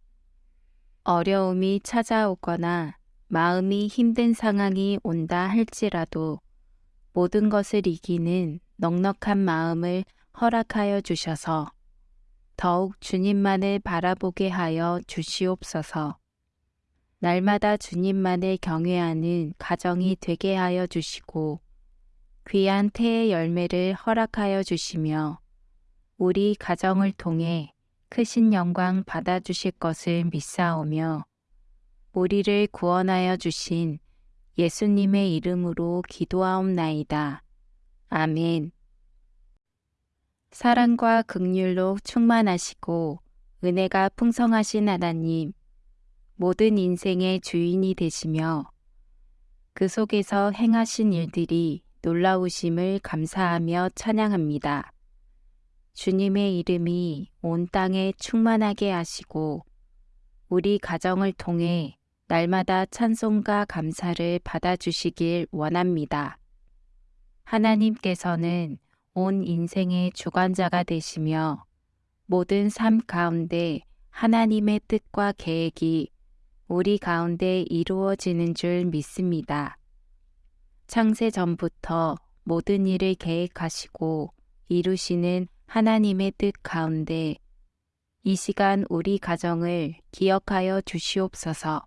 어려움이 찾아오거나 마음이 힘든 상황이 온다 할지라도 모든 것을 이기는 넉넉한 마음을 허락하여 주셔서 더욱 주님만을 바라보게 하여 주시옵소서. 날마다 주님만을 경외하는 가정이 되게 하여 주시고 귀한 태의 열매를 허락하여 주시며 우리 가정을 통해 크신 영광 받아주실 것을 믿사오며 우리를 구원하여 주신 예수님의 이름으로 기도하옵나이다. 아멘. 사랑과 극률로 충만하시고 은혜가 풍성하신 하나님, 모든 인생의 주인이 되시며 그 속에서 행하신 일들이 놀라우심을 감사하며 찬양합니다. 주님의 이름이 온 땅에 충만하게 하시고 우리 가정을 통해 날마다 찬송과 감사를 받아주시길 원합니다. 하나님께서는 온 인생의 주관자가 되시며 모든 삶 가운데 하나님의 뜻과 계획이 우리 가운데 이루어지는 줄 믿습니다. 창세 전부터 모든 일을 계획하시고 이루시는 하나님의 뜻 가운데 이 시간 우리 가정을 기억하여 주시옵소서.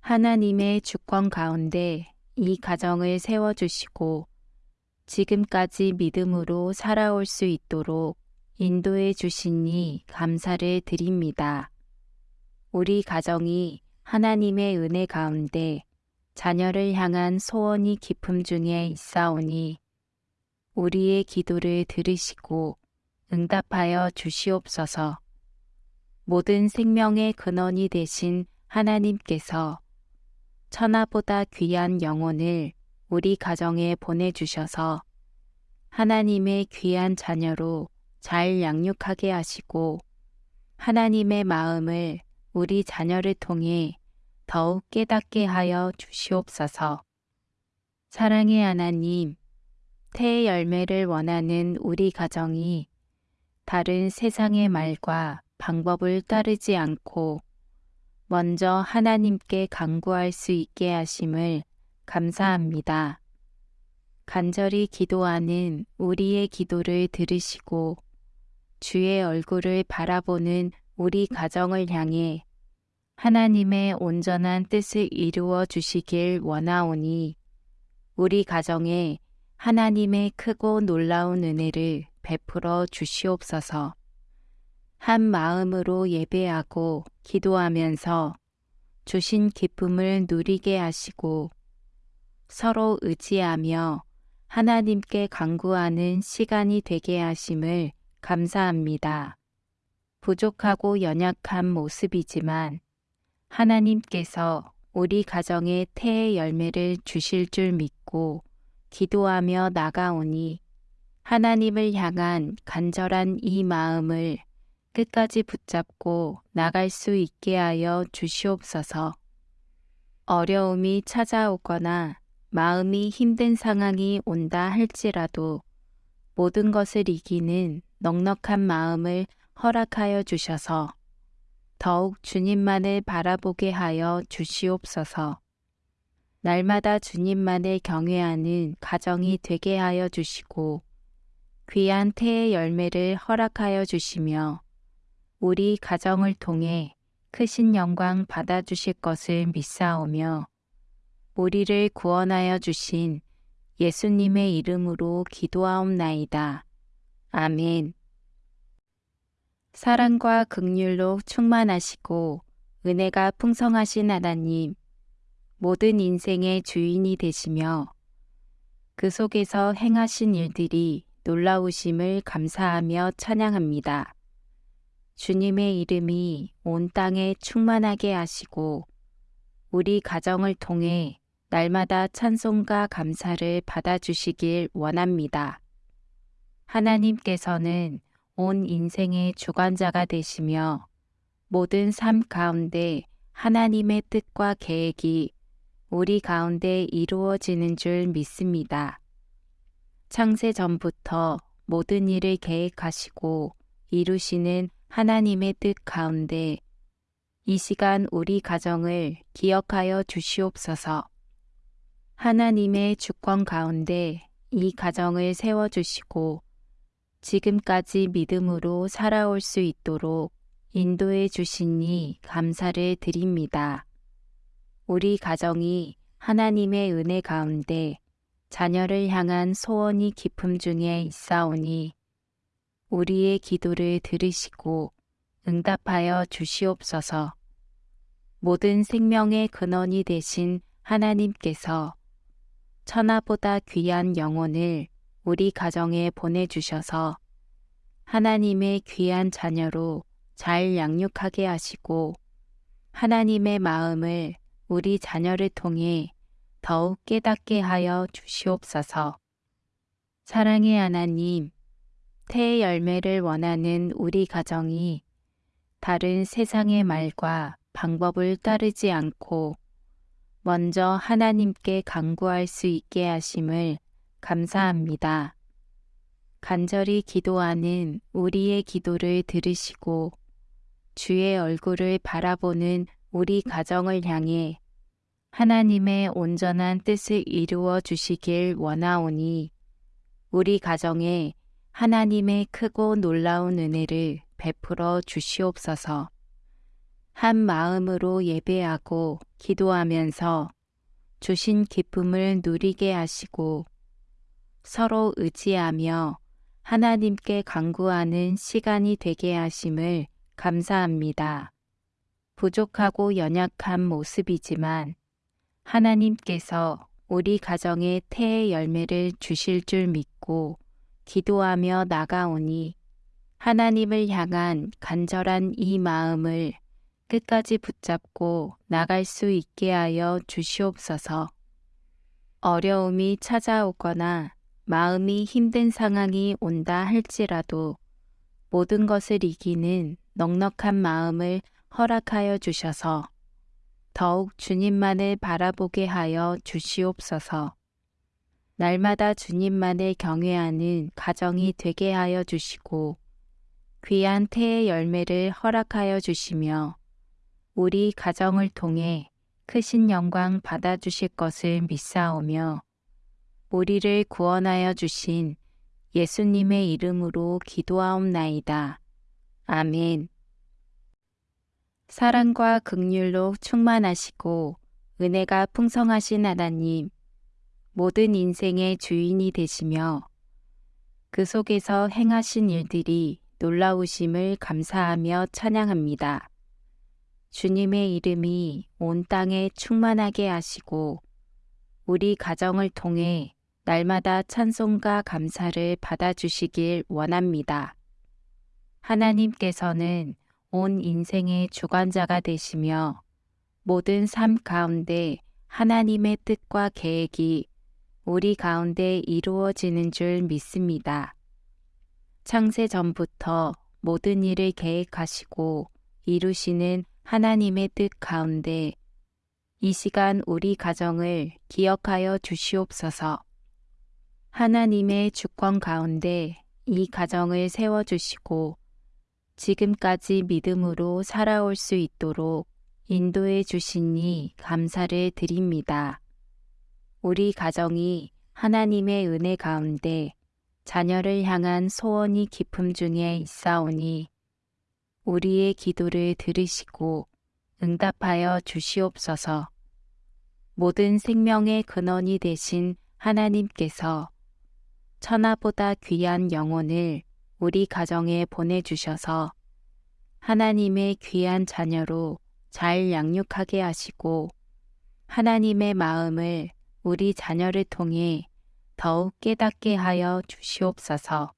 하나님의 주권 가운데 이 가정을 세워주시고 지금까지 믿음으로 살아올 수 있도록 인도해 주시니 감사를 드립니다. 우리 가정이 하나님의 은혜 가운데 자녀를 향한 소원이 깊음 중에 있사오니 우리의 기도를 들으시고 응답하여 주시옵소서. 모든 생명의 근원이 되신 하나님께서 천하보다 귀한 영혼을 우리 가정에 보내주셔서 하나님의 귀한 자녀로 잘 양육하게 하시고 하나님의 마음을 우리 자녀를 통해 더욱 깨닫게 하여 주시옵소서. 사랑의 하나님, 태의 열매를 원하는 우리 가정이 다른 세상의 말과 방법을 따르지 않고 먼저 하나님께 간구할 수 있게 하심을 감사합니다. 간절히 기도하는 우리의 기도를 들으시고 주의 얼굴을 바라보는 우리 가정을 향해 하나님의 온전한 뜻을 이루어 주시길 원하오니 우리 가정에 하나님의 크고 놀라운 은혜를 베풀어 주시옵소서. 한 마음으로 예배하고 기도하면서 주신 기쁨을 누리게 하시고 서로 의지하며 하나님께 간구하는 시간이 되게 하심을 감사합니다. 부족하고 연약한 모습이지만 하나님께서 우리 가정에 태의 열매를 주실 줄 믿고 기도하며 나가오니 하나님을 향한 간절한 이 마음을 끝까지 붙잡고 나갈 수 있게 하여 주시옵소서. 어려움이 찾아오거나 마음이 힘든 상황이 온다 할지라도 모든 것을 이기는 넉넉한 마음을 허락하여 주셔서 더욱 주님만을 바라보게 하여 주시옵소서. 날마다 주님만을 경외하는 가정이 되게 하여 주시고 귀한 태의 열매를 허락하여 주시며 우리 가정을 통해 크신 영광 받아 주실 것을 믿사오며 우리를 구원하여 주신 예수님의 이름으로 기도하옵나이다. 아멘. 사랑과 극률로 충만하시고 은혜가 풍성하신 하나님, 모든 인생의 주인이 되시며 그 속에서 행하신 일들이 놀라우심을 감사하며 찬양합니다. 주님의 이름이 온 땅에 충만하게 하시고 우리 가정을 통해 날마다 찬송과 감사를 받아주시길 원합니다. 하나님께서는 온 인생의 주관자가 되시며 모든 삶 가운데 하나님의 뜻과 계획이 우리 가운데 이루어지는 줄 믿습니다. 창세 전부터 모든 일을 계획하시고 이루시는 하나님의 뜻 가운데 이 시간 우리 가정을 기억하여 주시옵소서. 하나님의 주권 가운데 이 가정을 세워주시고 지금까지 믿음으로 살아올 수 있도록 인도해 주시니 감사를 드립니다. 우리 가정이 하나님의 은혜 가운데 자녀를 향한 소원이 깊음 중에 있사오니 우리의 기도를 들으시고 응답하여 주시옵소서. 모든 생명의 근원이 되신 하나님께서 천하보다 귀한 영혼을 우리 가정에 보내주셔서 하나님의 귀한 자녀로 잘 양육하게 하시고 하나님의 마음을 우리 자녀를 통해 더욱 깨닫게 하여 주시옵소서. 사랑의 하나님, 태의 열매를 원하는 우리 가정이 다른 세상의 말과 방법을 따르지 않고 먼저 하나님께 간구할 수 있게 하심을 감사합니다. 간절히 기도하는 우리의 기도를 들으시고 주의 얼굴을 바라보는 우리 가정을 향해 하나님의 온전한 뜻을 이루어 주시길 원하오니 우리 가정에 하나님의 크고 놀라운 은혜를 베풀어 주시옵소서. 한 마음으로 예배하고 기도하면서 주신 기쁨을 누리게 하시고 서로 의지하며 하나님께 간구하는 시간이 되게 하심을 감사합니다. 부족하고 연약한 모습이지만 하나님께서 우리 가정에 태의 열매를 주실 줄 믿고 기도하며 나가오니 하나님을 향한 간절한 이 마음을 끝까지 붙잡고 나갈 수 있게 하여 주시옵소서. 어려움이 찾아오거나 마음이 힘든 상황이 온다 할지라도 모든 것을 이기는 넉넉한 마음을 허락하여 주셔서 더욱 주님만을 바라보게 하여 주시옵소서. 날마다 주님만을 경외하는 가정이 되게 하여 주시고 귀한 태의 열매를 허락하여 주시며 우리 가정을 통해 크신 영광 받아주실 것을 믿사오며 우리를 구원하여 주신 예수님의 이름으로 기도하옵나이다. 아멘. 사랑과 극률로 충만하시고 은혜가 풍성하신 하나님, 모든 인생의 주인이 되시며 그 속에서 행하신 일들이 놀라우심을 감사하며 찬양합니다. 주님의 이름이 온 땅에 충만하게 하시고 우리 가정을 통해 날마다 찬송과 감사를 받아주시길 원합니다. 하나님께서는 온 인생의 주관자가 되시며 모든 삶 가운데 하나님의 뜻과 계획이 우리 가운데 이루어지는 줄 믿습니다. 창세 전부터 모든 일을 계획하시고 이루시는 하나님의 뜻 가운데 이 시간 우리 가정을 기억하여 주시옵소서. 하나님의 주권 가운데 이 가정을 세워주시고 지금까지 믿음으로 살아올 수 있도록 인도해 주시니 감사를 드립니다. 우리 가정이 하나님의 은혜 가운데 자녀를 향한 소원이 깊음 중에 있사오니 우리의 기도를 들으시고 응답하여 주시옵소서. 모든 생명의 근원이 되신 하나님께서 천하보다 귀한 영혼을 우리 가정에 보내주셔서 하나님의 귀한 자녀로 잘 양육하게 하시고 하나님의 마음을 우리 자녀를 통해 더욱 깨닫게 하여 주시옵소서.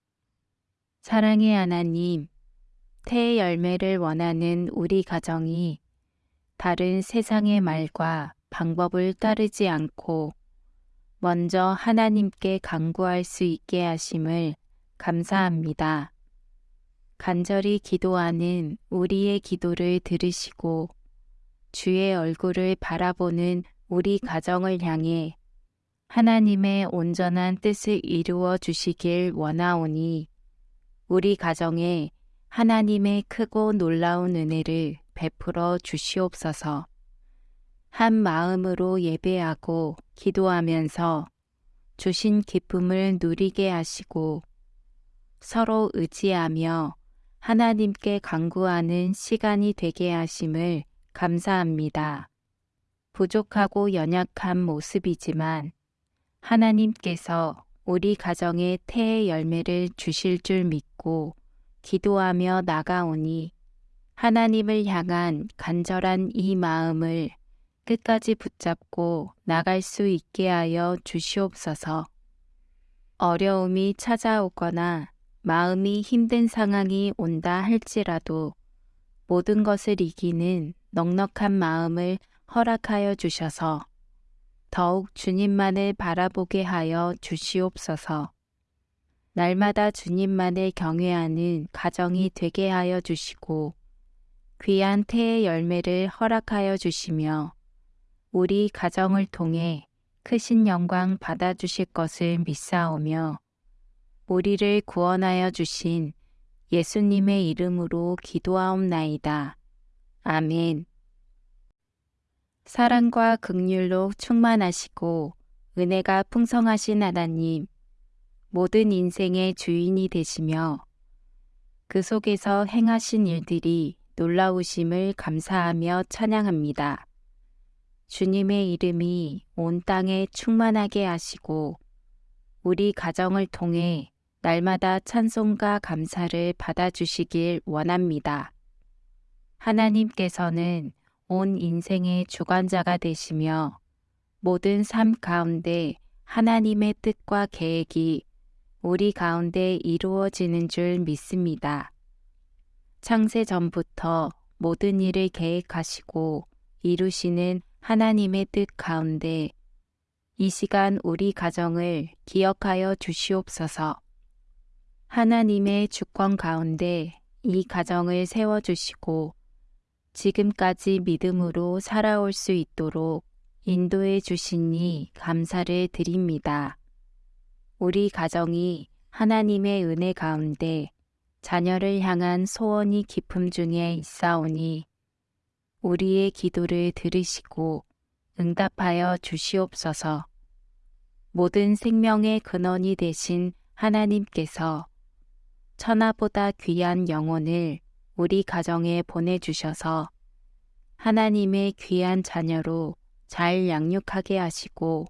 사랑의 하나님, 태의 열매를 원하는 우리 가정이 다른 세상의 말과 방법을 따르지 않고 먼저 하나님께 간구할 수 있게 하심을 감사합니다. 간절히 기도하는 우리의 기도를 들으시고 주의 얼굴을 바라보는 우리 가정을 향해 하나님의 온전한 뜻을 이루어 주시길 원하오니 우리 가정에 하나님의 크고 놀라운 은혜를 베풀어 주시옵소서. 한 마음으로 예배하고 기도하면서 주신 기쁨을 누리게 하시고 서로 의지하며 하나님께 간구하는 시간이 되게 하심을 감사합니다. 부족하고 연약한 모습이지만 하나님께서 우리 가정에 태의 열매를 주실 줄 믿고 기도하며 나가오니 하나님을 향한 간절한 이 마음을 끝까지 붙잡고 나갈 수 있게 하여 주시옵소서. 어려움이 찾아오거나 마음이 힘든 상황이 온다 할지라도 모든 것을 이기는 넉넉한 마음을 허락하여 주셔서 더욱 주님만을 바라보게 하여 주시옵소서. 날마다 주님만을 경외하는 가정이 되게 하여 주시고 귀한 태의 열매를 허락하여 주시며 우리 가정을 통해 크신 영광 받아주실 것을 믿사오며 우리를 구원하여 주신 예수님의 이름으로 기도하옵나이다. 아멘. 사랑과 극률로 충만하시고 은혜가 풍성하신 하나님, 모든 인생의 주인이 되시며 그 속에서 행하신 일들이 놀라우심을 감사하며 찬양합니다. 주님의 이름이 온 땅에 충만하게 하시고 우리 가정을 통해 날마다 찬송과 감사를 받아주시길 원합니다. 하나님께서는 온 인생의 주관자가 되시며 모든 삶 가운데 하나님의 뜻과 계획이 우리 가운데 이루어지는 줄 믿습니다. 창세 전부터 모든 일을 계획하시고 이루시는 하나님의 뜻 가운데 이 시간 우리 가정을 기억하여 주시옵소서. 하나님의 주권 가운데 이 가정을 세워주시고 지금까지 믿음으로 살아올 수 있도록 인도해 주시니 감사를 드립니다. 우리 가정이 하나님의 은혜 가운데 자녀를 향한 소원이 깊음 중에 있사오니 우리의 기도를 들으시고 응답하여 주시옵소서. 모든 생명의 근원이 되신 하나님께서 천하보다 귀한 영혼을 우리 가정에 보내주셔서 하나님의 귀한 자녀로 잘 양육하게 하시고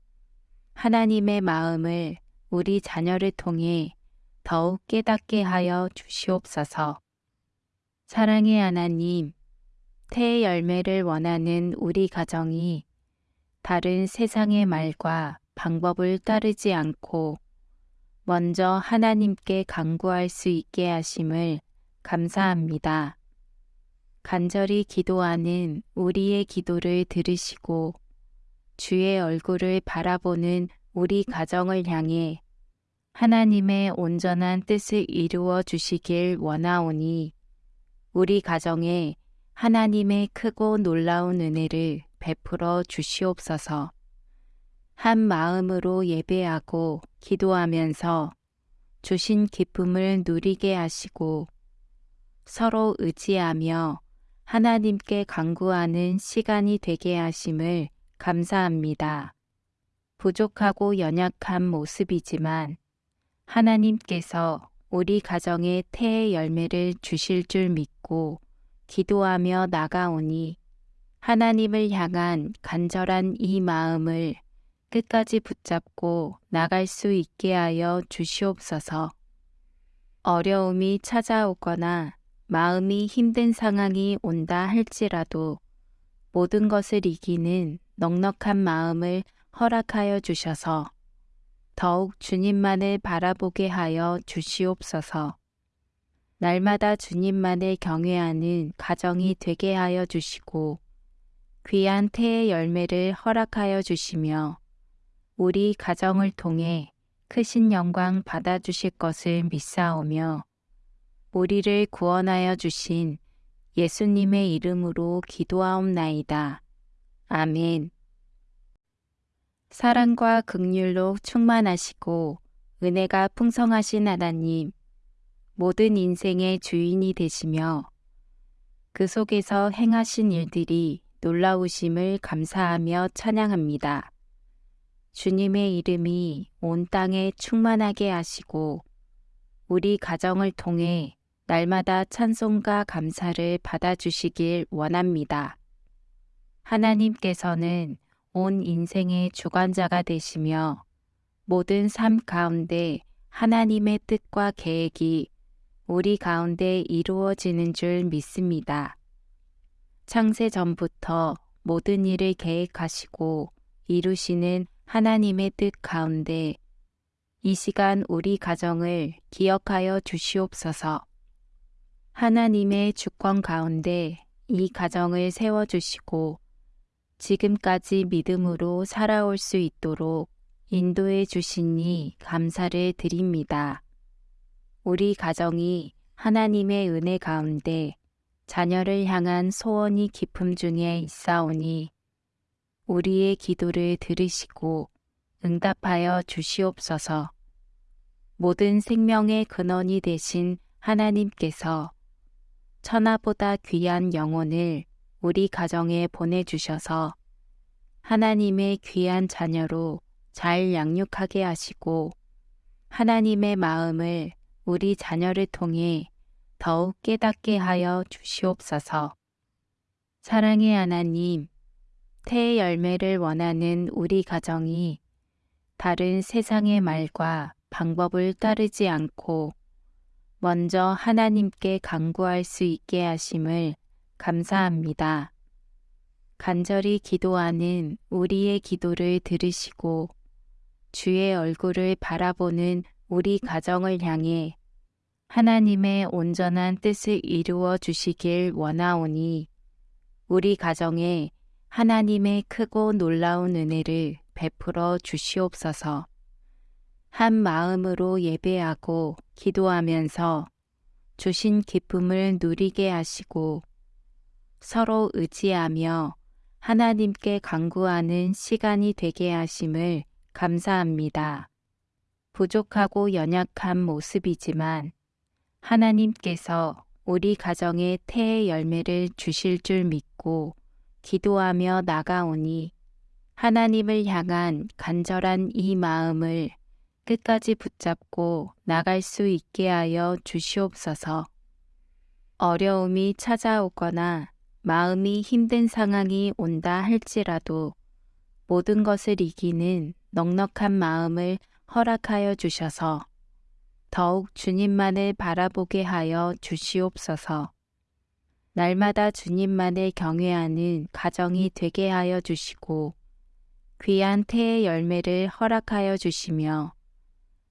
하나님의 마음을 우리 자녀를 통해 더욱 깨닫게 하여 주시옵소서. 사랑의 하나님, 태의 열매를 원하는 우리 가정이 다른 세상의 말과 방법을 따르지 않고 먼저 하나님께 강구할 수 있게 하심을 감사합니다. 간절히 기도하는 우리의 기도를 들으시고 주의 얼굴을 바라보는 우리 가정을 향해 하나님의 온전한 뜻을 이루어 주시길 원하오니 우리 가정에 하나님의 크고 놀라운 은혜를 베풀어 주시옵소서. 한 마음으로 예배하고 기도하면서 주신 기쁨을 누리게 하시고 서로 의지하며 하나님께 강구하는 시간이 되게 하심을 감사합니다. 부족하고 연약한 모습이지만 하나님께서 우리 가정에 태의 열매를 주실 줄 믿고 기도하며 나가오니 하나님을 향한 간절한 이 마음을 끝까지 붙잡고 나갈 수 있게 하여 주시옵소서. 어려움이 찾아오거나 마음이 힘든 상황이 온다 할지라도 모든 것을 이기는 넉넉한 마음을 허락하여 주셔서 더욱 주님만을 바라보게 하여 주시옵소서. 날마다 주님만을 경외하는 가정이 되게 하여 주시고 귀한 태의 열매를 허락하여 주시며 우리 가정을 통해 크신 영광 받아주실 것을 믿사오며 우리를 구원하여 주신 예수님의 이름으로 기도하옵나이다. 아멘. 사랑과 극률로 충만하시고 은혜가 풍성하신 하나님, 모든 인생의 주인이 되시며 그 속에서 행하신 일들이 놀라우심을 감사하며 찬양합니다. 주님의 이름이 온 땅에 충만하게 하시고 우리 가정을 통해 날마다 찬송과 감사를 받아주시길 원합니다. 하나님께서는 온 인생의 주관자가 되시며 모든 삶 가운데 하나님의 뜻과 계획이 우리 가운데 이루어지는 줄 믿습니다. 창세 전부터 모든 일을 계획하시고 이루시는 하나님의 뜻 가운데 이 시간 우리 가정을 기억하여 주시옵소서. 하나님의 주권 가운데 이 가정을 세워주시고 지금까지 믿음으로 살아올 수 있도록 인도해 주시니 감사를 드립니다. 우리 가정이 하나님의 은혜 가운데 자녀를 향한 소원이 깊음 중에 있사오니 우리의 기도를 들으시고 응답하여 주시옵소서. 모든 생명의 근원이 되신 하나님께서 천하보다 귀한 영혼을 우리 가정에 보내주셔서 하나님의 귀한 자녀로 잘 양육하게 하시고 하나님의 마음을 우리 자녀를 통해 더욱 깨닫게 하여 주시옵소서. 사랑의 하나님, 태의 열매를 원하는 우리 가정이 다른 세상의 말과 방법을 따르지 않고 먼저 하나님께 간구할 수 있게 하심을 감사합니다. 간절히 기도하는 우리의 기도를 들으시고 주의 얼굴을 바라보는 우리 가정을 향해 하나님의 온전한 뜻을 이루어 주시길 원하오니 우리 가정에 하나님의 크고 놀라운 은혜를 베풀어 주시옵소서. 한 마음으로 예배하고 기도하면서 주신 기쁨을 누리게 하시고 서로 의지하며 하나님께 간구하는 시간이 되게 하심을 감사합니다. 부족하고 연약한 모습이지만 하나님께서 우리 가정에 태의 열매를 주실 줄 믿고 기도하며 나가오니 하나님을 향한 간절한 이 마음을 끝까지 붙잡고 나갈 수 있게 하여 주시옵소서. 어려움이 찾아오거나 마음이 힘든 상황이 온다 할지라도 모든 것을 이기는 넉넉한 마음을 허락하여 주셔서 더욱 주님만을 바라보게 하여 주시옵소서. 날마다 주님만을 경외하는 가정이 되게 하여 주시고 귀한 태의 열매를 허락하여 주시며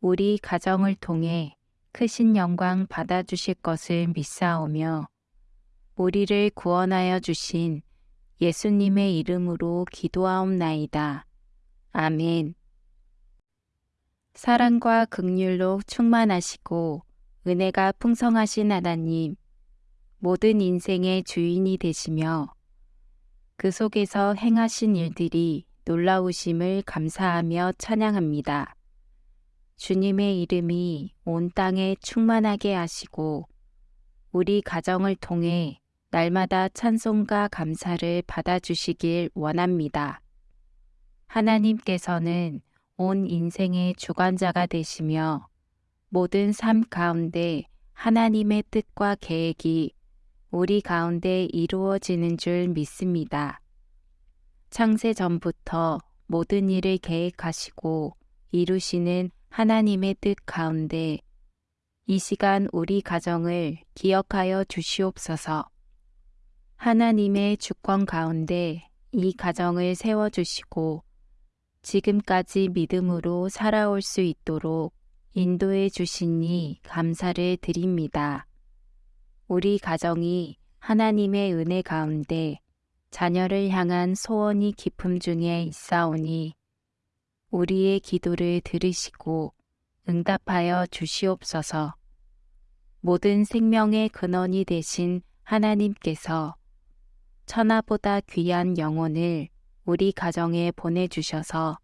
우리 가정을 통해 크신 영광 받아 주실 것을 믿사오며 우리를 구원하여 주신 예수님의 이름으로 기도하옵나이다. 아멘. 사랑과 극률로 충만하시고 은혜가 풍성하신 하나님, 모든 인생의 주인이 되시며 그 속에서 행하신 일들이 놀라우심을 감사하며 찬양합니다. 주님의 이름이 온 땅에 충만하게 하시고 우리 가정을 통해 날마다 찬송과 감사를 받아주시길 원합니다. 하나님께서는 온 인생의 주관자가 되시며 모든 삶 가운데 하나님의 뜻과 계획이 우리 가운데 이루어지는 줄 믿습니다. 창세 전부터 모든 일을 계획하시고 이루시는 하나님의 뜻 가운데 이 시간 우리 가정을 기억하여 주시옵소서. 하나님의 주권 가운데 이 가정을 세워주시고 지금까지 믿음으로 살아올 수 있도록 인도해 주시니 감사를 드립니다. 우리 가정이 하나님의 은혜 가운데 자녀를 향한 소원이 깊음 중에 있사오니 우리의 기도를 들으시고 응답하여 주시옵소서. 모든 생명의 근원이 되신 하나님께서 천하보다 귀한 영혼을 우리 가정에 보내주셔서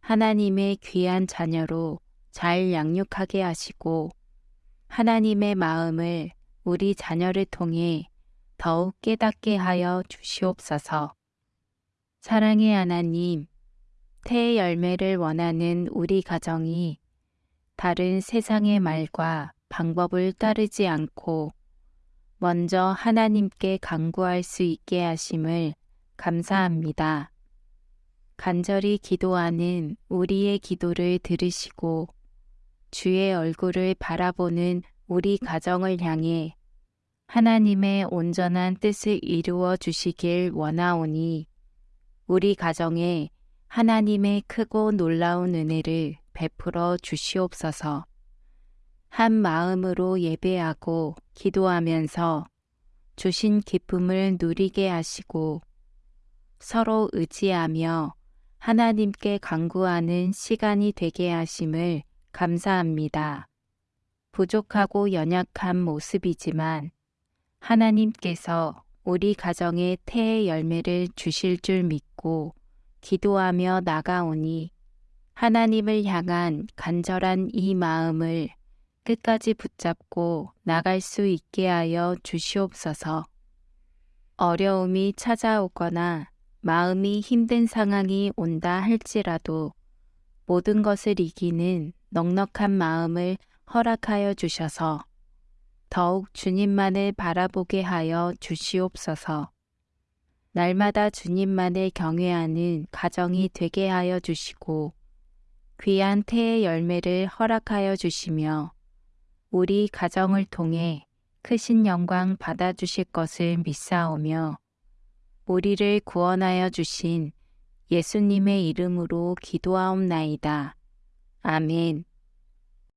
하나님의 귀한 자녀로 잘 양육하게 하시고 하나님의 마음을 우리 자녀를 통해 더욱 깨닫게 하여 주시옵소서. 사랑의 하나님, 태의 열매를 원하는 우리 가정이 다른 세상의 말과 방법을 따르지 않고 먼저 하나님께 간구할 수 있게 하심을 감사합니다. 간절히 기도하는 우리의 기도를 들으시고 주의 얼굴을 바라보는 우리 가정을 향해 하나님의 온전한 뜻을 이루어 주시길 원하오니 우리 가정에 하나님의 크고 놀라운 은혜를 베풀어 주시옵소서. 한 마음으로 예배하고 기도하면서 주신 기쁨을 누리게 하시고 서로 의지하며 하나님께 간구하는 시간이 되게 하심을 감사합니다. 부족하고 연약한 모습이지만 하나님께서 우리 가정에 태의 열매를 주실 줄 믿고 기도하며 나가오니 하나님을 향한 간절한 이 마음을 끝까지 붙잡고 나갈 수 있게 하여 주시옵소서. 어려움이 찾아오거나 마음이 힘든 상황이 온다 할지라도 모든 것을 이기는 넉넉한 마음을 허락하여 주셔서 더욱 주님만을 바라보게 하여 주시옵소서. 날마다 주님만을 경외하는 가정이 되게 하여 주시고 귀한 태의 열매를 허락하여 주시며 우리 가정을 통해 크신 영광 받아주실 것을 믿사오며 우리를 구원하여 주신 예수님의 이름으로 기도하옵나이다. 아멘.